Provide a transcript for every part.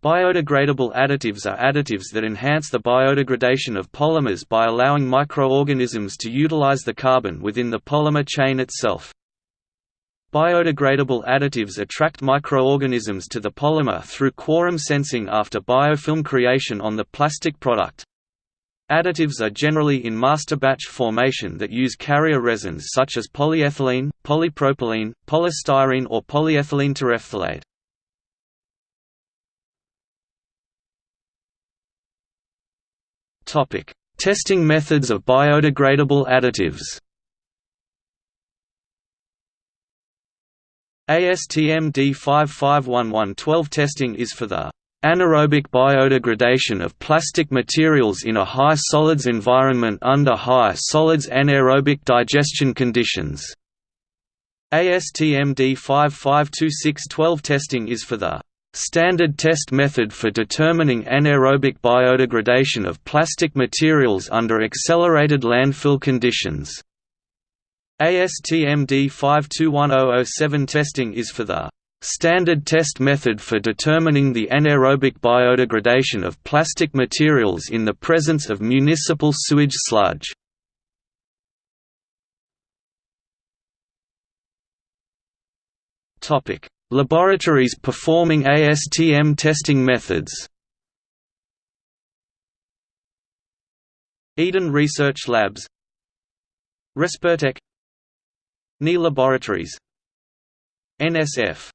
Biodegradable additives are additives that enhance the biodegradation of polymers by allowing microorganisms to utilize the carbon within the polymer chain itself. Biodegradable additives attract microorganisms to the polymer through quorum sensing after biofilm creation on the plastic product. Additives are generally in master batch formation that use carrier resins such as polyethylene, polypropylene, polystyrene or polyethylene terephthalate. Topic: Testing methods of biodegradable additives. ASTM D551112 testing is for the anaerobic biodegradation of plastic materials in a high solids environment under high solids anaerobic digestion conditions. ASTM D552612 testing is for the Standard test method for determining anaerobic biodegradation of plastic materials under accelerated landfill conditions. ASTM D521007 testing is for the standard test method for determining the anaerobic biodegradation of plastic materials in the presence of municipal sewage sludge. Topic: Laboratories performing ASTM testing methods. Eden Research Labs. Respirtek NI Laboratories. NSF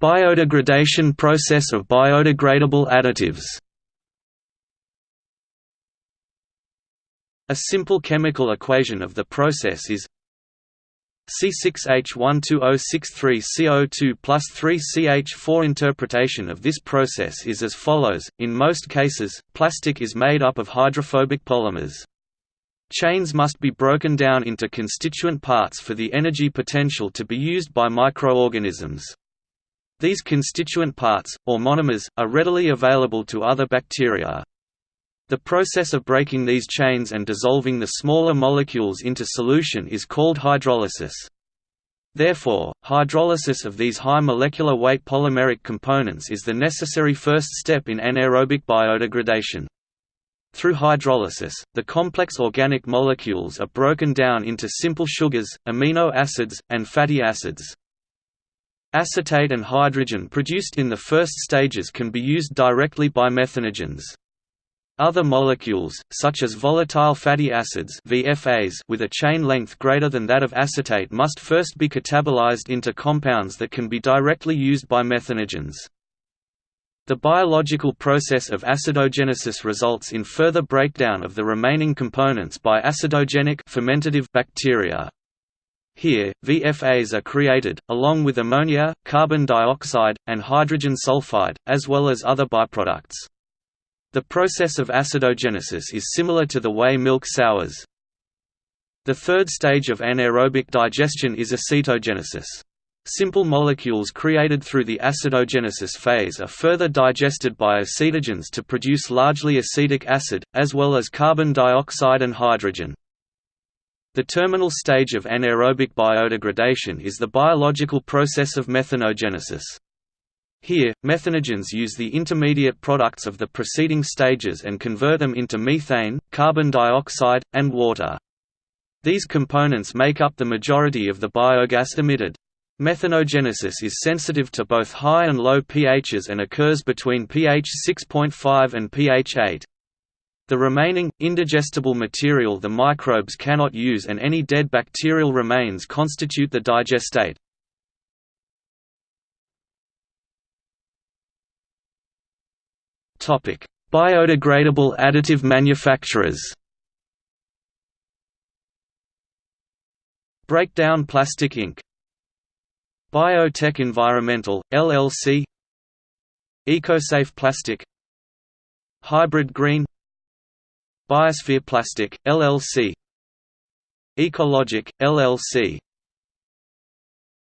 Biodegradation process of biodegradable additives A simple chemical equation of the process is C6H12O63CO2 plus 3CH4 Interpretation of this process is as follows, in most cases, plastic is made up of hydrophobic polymers. Chains must be broken down into constituent parts for the energy potential to be used by microorganisms. These constituent parts, or monomers, are readily available to other bacteria. The process of breaking these chains and dissolving the smaller molecules into solution is called hydrolysis. Therefore, hydrolysis of these high molecular weight polymeric components is the necessary first step in anaerobic biodegradation. Through hydrolysis, the complex organic molecules are broken down into simple sugars, amino acids, and fatty acids. Acetate and hydrogen produced in the first stages can be used directly by methanogens. Other molecules, such as volatile fatty acids VFAs with a chain length greater than that of acetate must first be catabolized into compounds that can be directly used by methanogens. The biological process of acidogenesis results in further breakdown of the remaining components by acidogenic fermentative bacteria. Here, VFAs are created, along with ammonia, carbon dioxide, and hydrogen sulfide, as well as other byproducts. The process of acidogenesis is similar to the way milk sours. The third stage of anaerobic digestion is acetogenesis. Simple molecules created through the acidogenesis phase are further digested by acetogens to produce largely acetic acid, as well as carbon dioxide and hydrogen. The terminal stage of anaerobic biodegradation is the biological process of methanogenesis. Here, methanogens use the intermediate products of the preceding stages and convert them into methane, carbon dioxide, and water. These components make up the majority of the biogas emitted. Methanogenesis is sensitive to both high and low pHs and occurs between pH 6.5 and pH 8. The remaining, indigestible material the microbes cannot use and any dead bacterial remains constitute the digestate. Biodegradable additive manufacturers. Breakdown Plastic Inc. Bio-Tec Environmental, LLC EcoSafe Plastic. Hybrid Green. Biosphere Plastic, LLC Ecologic, LLC